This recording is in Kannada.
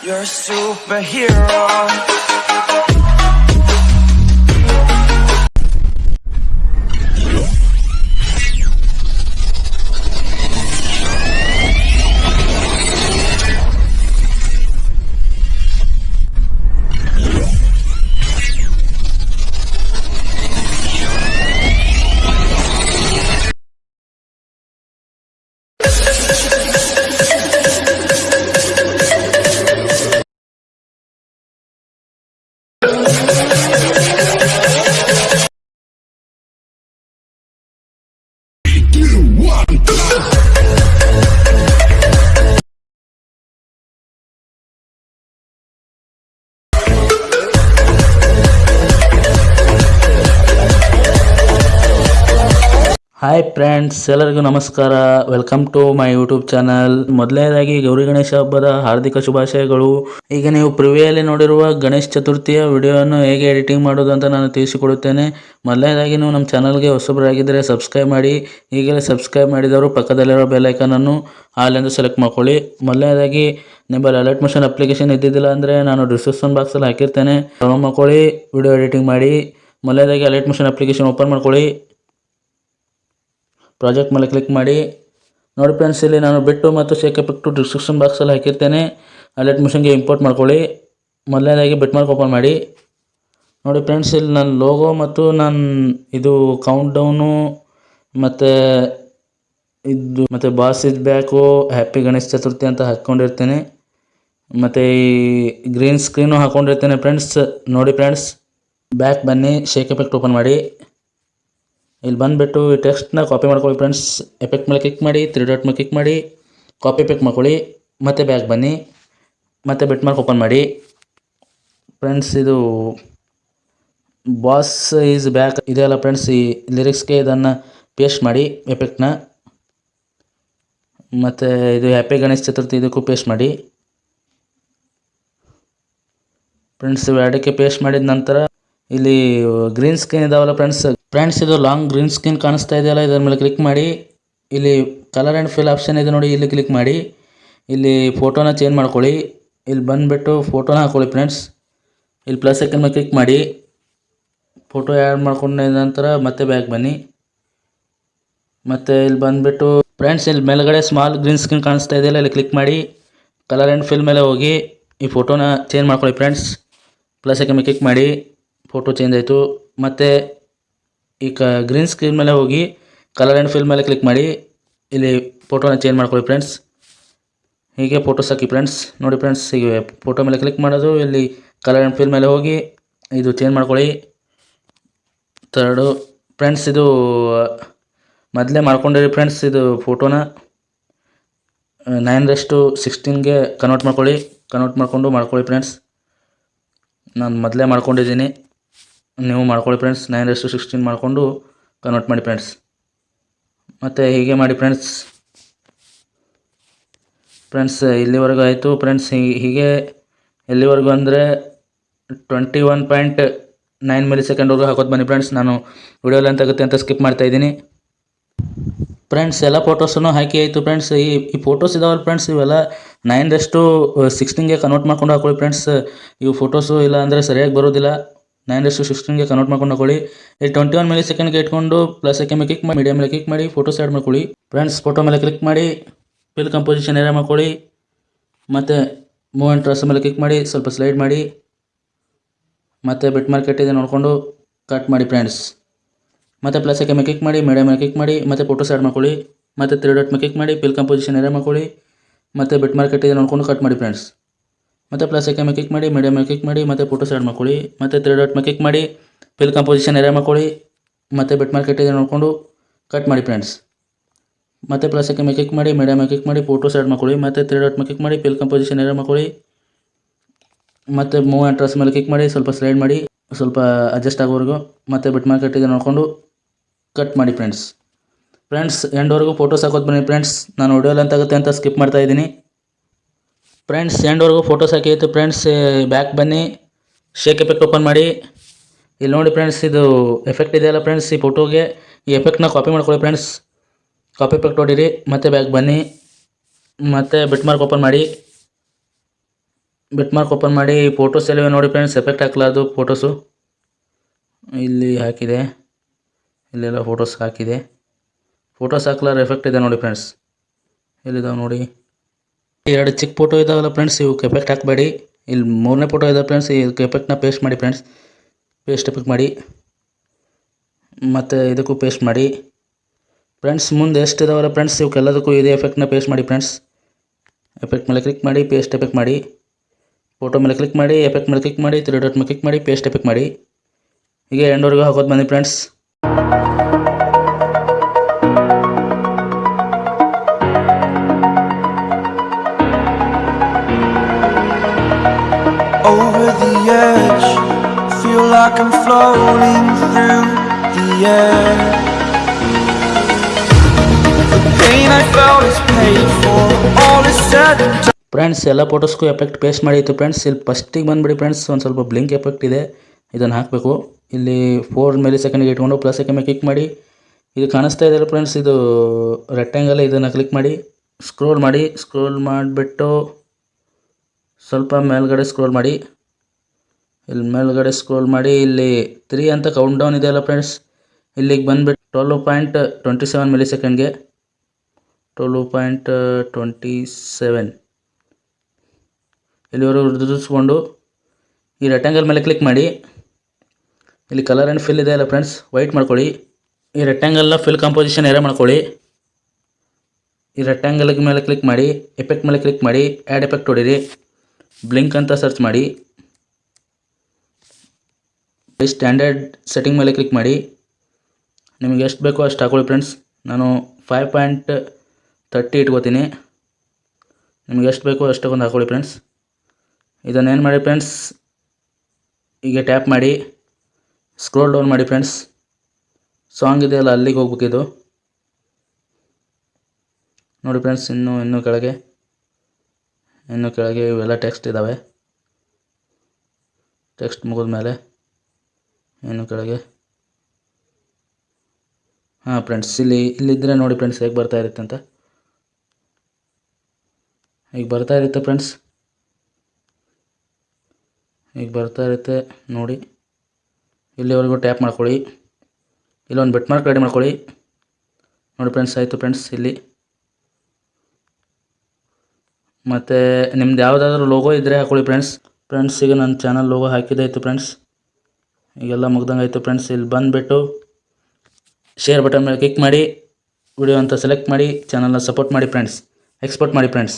You're a superhero. Thank you. Hi friends ಎಲ್ಲರಿಗೂ ನಮಸ್ಕಾರ. Welcome to my YouTube channel ಮೊದಲನೇದಾಗಿ ಗೌರಿ ಗಣೇಶ ಹಬ್ಬದ ಹಾರ್ದಿಕ ಶುಭಾಶಯಗಳು. ಈಗ ನೀವು ಪ್ರಿವಿಯಲ್ಲಿ ನೋಡಿರುವ ಗಣೇಶ ಚತುರ್ಥಿಯ ವಿಡಿಯೋವನ್ನು ಹೇಗೆ ಎಡಿಟಿಂಗ್ ಮಾಡೋದು ಅಂತ ನಾನು ತಿಳಿಸಿಕೊಡುತ್ತೇನೆ. ಮೊದಲನೇದಾಗಿ ನೀವು ನಮ್ಮ ಚಾನಲ್ಗೆ ಹೊಸಬರಾಗಿದ್ದರೆ ಸಬ್ಸ್ಕ್ರೈಬ್ ಮಾಡಿ. ಈಗಲೇ ಸಬ್ಸ್ಕ್ರೈಬ್ ಮಾಡಿದವರು ಪಕ್ಕದಲ್ಲಿರೋ ಬೆಲೈಕನನ್ನು ಹಾಲೆಂದು ಸೆಲೆಕ್ಟ್ ಮಾಡ್ಕೊಳ್ಳಿ. ಮೊದಲನೇದಾಗಿ ನಿಮ್ಮಲ್ಲಿ ಅಲರ್ಟ್ ಮೋಷನ್ ಅಪ್ಲಿಕೇಶನ್ ಇದ್ದಿದ್ದಿಲ್ಲ ಅಂದರೆ ನಾನು ಡಿಸ್ಕ್ರಿಪ್ಷನ್ ಬಾಕ್ಸಲ್ಲಿ ಹಾಕಿರ್ತೇನೆ. ಡೌನ್ಲೋಡ್ ಮಾಡ್ಕೊಳ್ಳಿ ವಿಡಿಯೋ ಎಡಿಟಿಂಗ್ ಮಾಡಿ. ಮೊದಲನೇದಾಗಿ ಅಲರ್ಟ್ ಮೋಷನ್ ಅಪ್ಲಿಕೇಶನ್ ಓಪನ್ ಮಾಡ್ಕೊಳ್ಳಿ. ಪ್ರಾಜೆಕ್ಟ್ ಮೇಲೆ ಕ್ಲಿಕ್ ಮಾಡಿ. ನೋಡಿ ಫ್ರೆಂಡ್ಸ್, ಇಲ್ಲಿ ನಾನು ಬಿಟ್ಟು ಮತ್ತು ಶೇಕ್ ಟು ಡಿಸ್ಕ್ರಿಪ್ಷನ್ ಬಾಕ್ಸಲ್ಲಿ ಹಾಕಿರ್ತೇನೆ. ಅಲೆಟ್ ಮಿಷನ್ಗೆ ಇಂಪೋರ್ಟ್ ಮಾಡ್ಕೊಳ್ಳಿ. ಮೊದಲನೇದಾಗಿ ಬಿಟ್ ಮಾರ್ಕ್ ಓಪನ್ ಮಾಡಿ. ನೋಡಿ ಫ್ರೆಂಡ್ಸ್, ಇಲ್ಲಿ ನನ್ನ ಲೋಗೋ ಮತ್ತು ನನ್ನ ಇದು ಕೌಂಟ್ ಡೌನು ಮತ್ತು ಇದು ಮತ್ತು boss is back happy Ganesha Chaturthi ಅಂತ ಹಾಕ್ಕೊಂಡಿರ್ತೇನೆ ಮತ್ತು ಈ ಗ್ರೀನ್ ಸ್ಕ್ರೀನು ಹಾಕ್ಕೊಂಡಿರ್ತೇನೆ ಫ್ರೆಂಡ್ಸ್. ನೋಡಿ ಫ್ರೆಂಡ್ಸ್ ಬ್ಯಾಕ್ ಬನ್ನಿ ಶೇಕ್ ಎಫೆಕ್ಟ್ ಓಪನ್ ಮಾಡಿ. ಇಲ್ಲಿ ಬಂದುಬಿಟ್ಟು ಈ ಟೆಕ್ಸ್ಟ್ನ ಕಾಪಿ ಮಾಡ್ಕೊಳ್ಳಿ ಫ್ರೆಂಡ್ಸ್ ಎಫೆಕ್ಟ್ ಮೇಲೆ ಕ್ಲಿಕ್ ಮಾಡಿ ತ್ರೀ ಡಾಟ್ ಮೇಲೆ ಕ್ಲಿಕ್ ಮಾಡಿ. ಕಾಪಿ ಎಫೆಕ್ಟ್ ಮಾಡ್ಕೊಳ್ಳಿ. ಮತ್ತೆ ಬ್ಯಾಕ್ ಬನ್ನಿ. ಮತ್ತೆ ಬಿಟ್ ಮಾರ್ಕ್ ಓಪನ್ ಮಾಡಿ. ಫ್ರೆಂಡ್ಸ್ ಇದು ಬಾಸ್ ಈಸ್ ಬ್ಯಾಕ್ ಇದೆಯಲ್ಲ ಫ್ರೆಂಡ್ಸ್ ಈ ಲಿರಿಕ್ಸ್ಗೆ ಇದನ್ನು ಪೇಸ್ಟ್ ಮಾಡಿ ಎಫೆಕ್ಟ್ನ ಮತ್ತು ಇದು ಹ್ಯಾಪಿ ಗಣೇಶ ಚತುರ್ಥಿ ಇದಕ್ಕೂ ಪೇಸ್ಟ್ ಮಾಡಿ. ಫ್ರೆಂಡ್ಸ್ ಎರಡಕ್ಕೆ ಪೇಸ್ಟ್ ಮಾಡಿದ ನಂತರ ಇಲ್ಲಿ ಗ್ರೀನ್ ಸ್ಕ್ರೀನ್ ಇದಾವಲ್ಲ ಫ್ರೆಂಡ್ಸ್ ಫ್ರೆಂಡ್ಸ್ ಇದು ಲಾಂಗ್ ಗ್ರೀನ್ ಸ್ಕ್ರೀನ್ ಕಾಣಿಸ್ತಾ ಇದೆಯಲ್ಲ? ಇದರ ಮೇಲೆ ಕ್ಲಿಕ್ ಮಾಡಿ. ಇಲ್ಲಿ ಕಲರ್ ಆ್ಯಂಡ್ ಫಿಲ್ ಆಪ್ಷನ್ ಇದೆ ನೋಡಿ, ಇಲ್ಲಿ ಕ್ಲಿಕ್ ಮಾಡಿ. ಇಲ್ಲಿ ಫೋಟೋನ ಚೇಂಜ್ ಮಾಡ್ಕೊಳ್ಳಿ. ಇಲ್ಲಿ ಬಂದುಬಿಟ್ಟು ಫೋಟೋನ ಹಾಕ್ಕೊಳ್ಳಿ ಫ್ರೆಂಡ್ಸ್ ಇಲ್ಲಿ ಪ್ಲಸ್ ಐಕನ್ ಮೇಲೆ ಕ್ಲಿಕ್ ಮಾಡಿ. ಫೋಟೋ ಆ್ಯಡ್ ಮಾಡ್ಕೊಂಡ ನಂತರ ಮತ್ತೆ ಬ್ಯಾಕ್ ಬನ್ನಿ. ಮತ್ತು ಇಲ್ಲಿ ಬಂದುಬಿಟ್ಟು ಫ್ರೆಂಡ್ಸ್ ಇಲ್ಲಿ ಮೇಲ್ಗಡೆ ಸ್ಮಾಲ್ ಗ್ರೀನ್ ಸ್ಕ್ರೀನ್ ಕಾಣಿಸ್ತಾ ಇದೆಯಲ್ಲ, ಇಲ್ಲಿ ಕ್ಲಿಕ್ ಮಾಡಿ. ಕಲರ್ ಆ್ಯಂಡ್ ಫಿಲ್ ಮೇಲೆ ಹೋಗಿ ಈ ಫೋಟೋನ ಚೇಂಜ್ ಮಾಡ್ಕೊಳ್ಳಿ ಫ್ರೆಂಡ್ಸ್ ಪ್ಲಸ್ ಐಕನ್ ಮೇಲೆ ಕ್ಲಿಕ್ ಮಾಡಿ. ಫೋಟೋ ಚೇಂಜ್ ಆಯಿತು. ಮತ್ತು ಈ ಕ ಗ್ರೀನ್ ಸ್ಕ್ರೀನ್ ಮೇಲೆ ಹೋಗಿ ಕಲರ್ ಆ್ಯಂಡ್ ಫಿಲ್ ಮೇಲೆ ಕ್ಲಿಕ್ ಮಾಡಿ. ಇಲ್ಲಿ ಫೋಟೋನ ಚೇಂಜ್ ಮಾಡ್ಕೊಳ್ಳಿ ಫ್ರೆಂಡ್ಸ್ ಹೀಗೆ ಫೋಟೋಸ್ ಹಾಕಿ ಫ್ರೆಂಡ್ಸ್ ನೋಡಿ ಫ್ರೆಂಡ್ಸ್ ಹೀಗೆ ಫೋಟೋ ಮೇಲೆ ಕ್ಲಿಕ್ ಮಾಡೋದು. ಇಲ್ಲಿ ಕಲರ್ ಆ್ಯಂಡ್ ಫಿಲ್ ಮೇಲೆ ಹೋಗಿ ಇದು ಚೇಂಜ್ ಮಾಡ್ಕೊಳ್ಳಿ. ತರ್ಡು ಫ್ರೆಂಡ್ಸ್ ಇದು ಮೊದಲೇ ಮಾಡ್ಕೊಂಡಿರಿ ಫ್ರೆಂಡ್ಸ್ ಇದು ಫೋಟೋನ ನೈನ್ ರೆಸ್ಟು ಸಿಕ್ಸ್ಟೀನ್ಗೆ ಕನ್ವರ್ಟ್ ಮಾಡ್ಕೊಳ್ಳಿ. ಕನ್ವರ್ಟ್ ಮಾಡಿಕೊಂಡು ಮಾಡ್ಕೊಳ್ಳಿ ಫ್ರೆಂಡ್ಸ್ ನಾನು ಮೊದಲೇ ಮಾಡ್ಕೊಂಡಿದ್ದೀನಿ. ನೀವು ಮಾಡ್ಕೊಳ್ಳಿ ಫ್ರೆಂಡ್ಸ್ ನೈನ್ ರೆಸ್ಟು ಸಿಕ್ಸ್ಟೀನ್ ಮಾಡಿಕೊಂಡು ಕನ್ವರ್ಟ್ ಮಾಡಿ ಫ್ರೆಂಡ್ಸ್ ಮತ್ತು ಹೀಗೆ ಮಾಡಿ ಫ್ರೆಂಡ್ಸ್ ಫ್ರೆಂಡ್ಸ್ ಇಲ್ಲಿವರೆಗೂ ಆಯಿತು. ಫ್ರೆಂಡ್ಸ್ ಹೀಗೆ ಎಲ್ಲಿವರೆಗೂ ಅಂದರೆ twenty one point nine milli ಸೆಕೆಂಡ್ವರೆಗೂ ಹಾಕೋದು ಬನ್ನಿ ಫ್ರೆಂಡ್ಸ್ ನಾನು ವಿಡಿಯೋ ಅಂತ ಆಗುತ್ತೆ ಅಂತ ಸ್ಕಿಪ್ ಮಾಡ್ತಾ ಇದ್ದೀನಿ. ಫ್ರೆಂಡ್ಸ್ ಎಲ್ಲ ಫೋಟೋಸನ್ನು ಹಾಕಿ ಆಯಿತು ಫ್ರೆಂಡ್ಸ್ ಈ ಈ ಫೋಟೋಸ್ ಇದಾವಲ್ಲ ಫ್ರೆಂಡ್ಸ್ ಇವೆಲ್ಲ ನೈನ್ ರೆಸ್ಟು ಸಿಕ್ಸ್ಟೀನ್ಗೆ ಕನ್ವರ್ಟ್ ಮಾಡ್ಕೊಂಡು ಹಾಕೊಳ್ಳಿ ಫ್ರೆಂಡ್ಸ್ ಇವು ಫೋಟೋಸು ಇಲ್ಲ ಅಂದರೆ ಸರಿಯಾಗಿ ಬರೋದಿಲ್ಲ. ನೈನ್ ರೆಸ್ಟು ಸಿಕ್ಸ್ಟೀನ್ಗೆ ಕನ್ವರ್ಟ್ ಮಾಡ್ಕೊಂಡು ಹಾಕೊಳ್ಳಿ. ಈ ಟ್ವೆಂಟಿ ಒನ್ ಮೇಲೆ ಸೆಕೆಂಡ್ಗೆ ಇಟ್ಕೊಂಡು ಪ್ಲಸ್ ಮೇಲೆ ಕ್ಲಿಕ್ ಮಾಡಿ ಮೀಡಿಯಾ ಮೇಲೆ ಕ್ಲಿಕ್ ಮಾಡಿ ಫೋಟೋ ಸೈಡ್ ಮಾಡ್ಕೊಳ್ಳಿ. ಫ್ರೆಂಡ್ಸ್ ಫೋಟೋ ಮೇಲೆ ಕ್ಲಿಕ್ ಮಾಡಿ ಫಿಲ್ ಕಂಪೋಸಿಷನ್ ಏರಿಯಾ ಮಾಡ್ಕೊಳ್ಳಿ. ಮತ್ತು ಮೂವ್ ಆ್ಯಂಡ್ ಟ್ರಸ್ ಮೇಲೆ ಕ್ಲಿಕ್ ಮಾಡಿ, ಸ್ವಲ್ಪ ಸ್ಲೈಡ್ ಮಾಡಿ. ಮತ್ತು ಬಿಟ್ ಮಾರ್ಕೆಟ್ ಇದೆ ನೋಡಿಕೊಂಡು ಕಟ್ ಮಾಡಿ ಫ್ರೆಂಡ್ಸ್ ಮತ್ತು ಪ್ಲಸ್ ಮೇಲೆ ಕ್ಲಿಕ್ ಮಾಡಿ ಮೀಡಿಯಾ ಮೇಲೆ ಕ್ಲಿಕ್ ಮಾಡಿ, ಮತ್ತು ಫೋಟೋ ಸೈಡ್ ಮಾಡ್ಕೊಳ್ಳಿ. ಮತ್ತು ತ್ರೀ ಡಾಟ್ ಮೇಲೆ ಕ್ಲಿಕ್ ಮಾಡಿ ಫಿಲ್ ಕಂಪೋಸಿಷನ್ ಏರಿಯಾ ಮಾಡ್ಕೊಳ್ಳಿ. ಮತ್ತು ಬಿಟ್ ಮಾರ್ಕೆಟ್ ಇದೆ ನೋಡ್ಕೊಂಡು ಕಟ್ ಮಾಡಿ ಫ್ರೆಂಡ್ಸ್ ಮತ್ತು ಪ್ಲಸ್ ಐಕೆ ಮೇಲೆ ಕ್ಲಿಕ್ ಮಾಡಿ ಮೀಡಿಯಾ ಮೇಲೆ ಕ್ಲಿಕ್ ಮಾಡಿ, ಮತ್ತು ಫೋಟೋ ಸೆಲೆಕ್ಟ್ ಮಾಡ್ಕೊಳ್ಳಿ, ಮತ್ತು ತ್ರೀ ಡಾಟ್ ಮೇಲೆ ಕ್ಲಿಕ್ ಮಾಡಿ ಫಿಲ್ ಕಂಪೋಸಿಷನ್ ಎರೇ ಮಾಡ್ಕೊಳ್ಳಿ, ಮತ್ತು ಬೆಟ್ ಮಾರ್ಕೆಟ್ ಇದೆ ನೋಡಿಕೊಂಡು ಕಟ್ ಮಾಡಿ ಫ್ರೆಂಡ್ಸ್ ಮತ್ತು ಪ್ಲಸ್ ಐಕೆ ಮೇಲೆ ಕ್ಲಿಕ್ ಮಾಡಿ ಮೀಡಿಯಾ ಮೇಲೆ ಕ್ಲಿಕ್ ಮಾಡಿ ಫೋಟೋ ಸೆಲೆಕ್ಟ್ ಮಾಡ್ಕೊಳ್ಳಿ, ಮತ್ತು ತ್ರೀ ಡಾಟ್ ಮೇಲೆ ಕ್ಲಿಕ್ ಮಾಡಿ ಫಿಲ್ ಕಂಪೋಸಿಷನ್ ಎರೇ ಮಾಡ್ಕೊಳ್ಳಿ, ಮತ್ತು ಮೂವ್ ಆ್ಯಂಡ್ ಟ್ರಸ್ ಮೇಲೆ ಕ್ಲಿಕ್ ಮಾಡಿ, ಸ್ವಲ್ಪ ಸ್ಲೈಡ್ ಮಾಡಿ, ಸ್ವಲ್ಪ ಅಡ್ಜಸ್ಟ್ ಆಗೋವರೆಗೂ ಮತ್ತು ಬಿಟ್ ಮಾರ್ಕೆಟ್ ಇದೆ ನೋಡಿಕೊಂಡು ಕಟ್ ಮಾಡಿ ಫ್ರೆಂಡ್ಸ್ ಫ್ರೆಂಡ್ಸ್ ಎಂಡ್ವರೆಗೂ ಫೋಟೋಸ್ ಹಾಕೋದು ಬನ್ನಿ ಫ್ರೆಂಡ್ಸ್ ನಾನು ಲೆಂತ್ ಆಗುತ್ತೆ ಅಂತ ಸ್ಕಿಪ್ ಮಾಡ್ತಾ ಇದ್ದೀನಿ. ಫ್ರೆಂಡ್ಸ್ ಎಂಡ್ವರೆಗೂ ಫೋಟೋಸ್ ಹಾಕಿತ್ತು ಫ್ರೆಂಡ್ಸ್ ಬ್ಯಾಕ್ ಬನ್ನಿ. ಶೇಕ್ ಎಫೆಕ್ಟ್ ಓಪನ್ ಮಾಡಿ. ಇಲ್ಲಿ ನೋಡಿ ಫ್ರೆಂಡ್ಸ್ ಇದು ಎಫೆಕ್ಟ್ ಇದೆಯಲ್ಲ ಫ್ರೆಂಡ್ಸ್ ಈ ಫೋಟೋಗೆ ಈ ಎಫೆಕ್ಟ್ನ ಕಾಪಿ ಮಾಡ್ಕೊಳ್ಳಿ ಫ್ರೆಂಡ್ಸ್ ಕಾಪಿ ಎಫೆಕ್ಟ್ ಹೊಡೀರಿ ಮತ್ತೆ ಬ್ಯಾಕ್ ಬನ್ನಿ. ಮತ್ತು ಬಿಟ್ ಮಾರ್ಕ್ ಓಪನ್ ಮಾಡಿ. ಬಿಟ್ ಮಾರ್ಕ್ ಓಪನ್ ಮಾಡಿ ಫೋಟೋಸ್ ಎಲ್ಲ ನೋಡಿ ಫ್ರೆಂಡ್ಸ್ ಎಫೆಕ್ಟ್ ಹಾಕ್ಲಾರ್ದು ಫೋಟೋಸು ಇಲ್ಲಿ ಹಾಕಿದೆ. ಇಲ್ಲೆಲ್ಲ ಫೋಟೋಸ್ ಹಾಕಿದೆ. ಫೋಟೋಸ್ ಹಾಕ್ಲಾರ ಎಫೆಕ್ಟ್ ಇದೆ ನೋಡಿ ಫ್ರೆಂಡ್ಸ್ ಎಲ್ಲಿದಾವೆ ನೋಡಿ. ಎರಡು ಚಿಕ್ಕ ಫೋಟೋ ಇದಾವಲ್ಲ ಫ್ರೆಂಡ್ಸ್ ಇವಕ್ಕೆ ಎಫೆಕ್ಟ್ ಹಾಕಬೇಡಿ. ಇಲ್ಲಿ ಮೂರನೇ ಫೋಟೋ ಇದೆ ಫ್ರೆಂಡ್ಸ್ ಇದಕ್ಕೆ ಎಫೆಕ್ಟ್ನ ಪೇಸ್ಟ್ ಮಾಡಿ ಫ್ರೆಂಡ್ಸ್ ಪೇಸ್ಟ್ ಎಫೆಕ್ಟ್ ಮಾಡಿ. ಮತ್ತು ಇದಕ್ಕೂ ಪೇಸ್ಟ್ ಮಾಡಿ. ಫ್ರೆಂಡ್ಸ್ ಮುಂದೆ ಎಷ್ಟು ಇದಾವಲ್ಲ ಫ್ರೆಂಡ್ಸ್ ಇವಕ್ಕೆಲ್ಲದಕ್ಕೂ ಇದೇ ಎಫೆಕ್ಟ್ನ ಪೇಸ್ಟ್ ಮಾಡಿ ಫ್ರೆಂಡ್ಸ್ ಎಫೆಕ್ಟ್ ಮೇಲೆ ಕ್ಲಿಕ್ ಮಾಡಿ ಪೇಸ್ಟ್ ಎಫೆಕ್ಟ್ ಮಾಡಿ. ಫೋಟೋ ಮೇಲೆ ಕ್ಲಿಕ್ ಮಾಡಿ ಎಫೆಕ್ಟ್ ಮೇಲೆ ಕ್ಲಿಕ್ ಮಾಡಿ ತ್ರೀ ಡಾಟ್ ಮೇಲೆ ಕ್ಲಿಕ್ ಮಾಡಿ ಪೇಸ್ಟ್ ಎಫೆಕ್ಟ್ ಮಾಡಿ. ಹೀಗೆ ಎಂಡವರೆಗೂ ಹಾಕೋದು ಬನ್ನಿ friends like I'm floating through the air. The I felt is paid for. All is said and done. Friends ಎಲ್ಲ ಫೋಟೋಸ್ಗೂ ಎಫೆಕ್ಟ್ ಪೇಸ್ಟ್ ಮಾಡಿತ್ತು ಫ್ರೆಂಡ್ಸ್ ಇಲ್ಲಿ ಫಸ್ಟಿಗೆ ಬಂದುಬಿಡಿ ಫ್ರೆಂಡ್ಸ್ ಒಂದು ಸ್ವಲ್ಪ ಬ್ಲಿಂಕ್ ಎಫೆಕ್ಟ್ ಇದೆ. ಇದನ್ನು ಹಾಕಬೇಕು. ಇಲ್ಲಿ ಫೋರ್ ಮೇಲೆ ಸೆಕೆಂಡ್ಗೆ ಇಟ್ಕೊಂಡು ಪ್ಲಸ್ ಸೆಕೆಂಡ್ ಕ್ಲಿಕ್ ಮಾಡಿ. ಇದು ಕಾಣಿಸ್ತಾ ಇದೆಯಲ್ಲ ಫ್ರೆಂಡ್ಸ್ ಇದು ರೆಕ್ಟ್ಯಾಂಗಲ್ ಇದನ್ನು ಕ್ಲಿಕ್ ಮಾಡಿ. ಸ್ಕ್ರೋಲ್ ಮಾಡಿ. ಸ್ಕ್ರೋಲ್ ಮಾಡಿಬಿಟ್ಟು ಸ್ವಲ್ಪ ಮೇಲ್ಗಡೆ ಸ್ಕ್ರೋಲ್ ಮಾಡಿ. ಇಲ್ಲಿ ಮೇಲ್ಗಡೆ ಸ್ಕ್ರೋಲ್ ಮಾಡಿ, ಇಲ್ಲಿ ತ್ರೀ ಅಂತ ಕೌಂಟ್ ಡೌನ್ ಇದೆಯಲ್ಲ ಫ್ರೆಂಡ್ಸ್ ಇಲ್ಲಿಗೆ ಬಂದ್ಬಿಟ್ಟು twelve point twenty seven milli ಸೆಕೆಂಡ್ಗೆ twelve point twenty seven ಇಲ್ಲಿವರೆಗೂ ದುಡಿಸ್ಕೊಂಡು ಈ ರೆಕ್ಟ್ಯಾಂಗಲ್ ಮೇಲೆ ಕ್ಲಿಕ್ ಮಾಡಿ. ಇಲ್ಲಿ ಕಲರ್ ಆ್ಯಂಡ್ ಫಿಲ್ ಇದೆ ಅಲ್ಲ ಫ್ರೆಂಡ್ಸ್ ವೈಟ್ ಮಾಡ್ಕೊಳ್ಳಿ. ಈ ರೆಕ್ಟ್ಯಾಂಗಲ್ನ ಫಿಲ್ ಕಾಂಪೋಸಿಷನ್ ಏರೇ ಮಾಡ್ಕೊಳ್ಳಿ. ಈ ರೆಕ್ಟ್ಯಾಂಗಲ್ ಮೇಲೆ ಕ್ಲಿಕ್ ಮಾಡಿ ಎಫೆಕ್ಟ್ ಮೇಲೆ ಕ್ಲಿಕ್ ಮಾಡಿ ಆ್ಯಡ್ ಎಫೆಕ್ಟ್ ಹೊಡೀರಿ ಬ್ಲಿಂಕ್ ಅಂತ ಸರ್ಚ್ ಮಾಡಿ. ಸ್ಟ್ಯಾಂಡರ್ಡ್ ಸೆಟ್ಟಿಂಗ್ ಮೇಲೆ ಕ್ಲಿಕ್ ಮಾಡಿ. ನಿಮಗೆ ಎಷ್ಟು ಬೇಕೋ ಅಷ್ಟು ಹಾಕೊಳ್ಳಿ ಫ್ರೆಂಡ್ಸ್ ನಾನು ಫೈವ್ ಪಾಯಿಂಟ್ ತರ್ಟಿ ಇಟ್ಕೋತೀನಿ. ನಿಮ್ಗೆ ಎಷ್ಟು ಬೇಕೋ ಅಷ್ಟಕ್ಕೊಂದು ಹಾಕೊಳ್ಳಿ ಫ್ರೆಂಡ್ಸ್ ಇದನ್ನೇನು ಮಾಡಿ ಫ್ರೆಂಡ್ಸ್ ಈಗ ಟ್ಯಾಪ್ ಮಾಡಿ. ಸ್ಕ್ರೋಲ್ ಡೌನ್ ಮಾಡಿ ಫ್ರೆಂಡ್ಸ್ ಸಾಂಗ್ ಇದೆಯಲ್ಲ ಅಲ್ಲಿಗೆ ಹೋಗ್ಬೇಕಿದು ನೋಡಿ ಫ್ರೆಂಡ್ಸ್ ಇನ್ನೂ ಇನ್ನೂ ಕೆಳಗೆ. ಇನ್ನು ಕೆಳಗೆ ಇವೆಲ್ಲ ಟೆಕ್ಸ್ಟ್ ಇದ್ದಾವೆ ಟೆಕ್ಸ್ಟ್ ಮುಗಿದ ಮೇಲೆ ಇನ್ನು ಕೆಳಗೆ? ಹಾಂ ಫ್ರೆಂಡ್ಸ್ ಇಲ್ಲಿ ಇಲ್ಲಿದ್ದರೆ ನೋಡಿ ಫ್ರೆಂಡ್ಸ್ ಹೇಗೆ ಬರ್ತಾ ಇರುತ್ತೆ ಅಂತ. ಈಗ ಬರ್ತಾ ಇರುತ್ತೆ ಫ್ರೆಂಡ್ಸ್ ಈಗ ಬರ್ತಾ ಇರುತ್ತೆ ನೋಡಿ. ಇಲ್ಲಿವರೆಗೂ ಟ್ಯಾಪ್ ಮಾಡ್ಕೊಳ್ಳಿ. ಇಲ್ಲೊಂದು ಬೆಟ್ ಮಾರ್ಕ್ ರೆಡಿ ಮಾಡ್ಕೊಳ್ಳಿ. ನೋಡಿ ಫ್ರೆಂಡ್ಸ್ ಆಯಿತು ಫ್ರೆಂಡ್ಸ್ ಇಲ್ಲಿ. ಮತ್ತು ನಿಮ್ದು ಯಾವುದಾದ್ರೂ ಲೋಗೋ ಇದ್ದರೆ ಹಾಕೊಳ್ಳಿ ಫ್ರೆಂಡ್ಸ್ ಫ್ರೆಂಡ್ಸ್ ಈಗ ನನ್ನ ಚಾನಲ್ ಲೋಗೋ ಹಾಕಿದೆ ಆಯಿತು ಫ್ರೆಂಡ್ಸ್ ಈಗೆಲ್ಲ ಮುಗ್ದಂಗೆ ಆಯಿತು ಫ್ರೆಂಡ್ಸ್ ಇಲ್ಲಿ ಬಂದುಬಿಟ್ಟು ಶೇರ್ ಬಟನ್ ಮೇಲೆ ಕ್ಲಿಕ್ ಮಾಡಿ ವಿಡಿಯೋ ಅಂತ ಸೆಲೆಕ್ಟ್ ಮಾಡಿ ಚಾನಲ್ನ ಸಪೋರ್ಟ್ ಮಾಡಿ ಫ್ರೆಂಡ್ಸ್ ಎಕ್ಸ್ಪೋರ್ಟ್ ಮಾಡಿ ಫ್ರೆಂಡ್ಸ್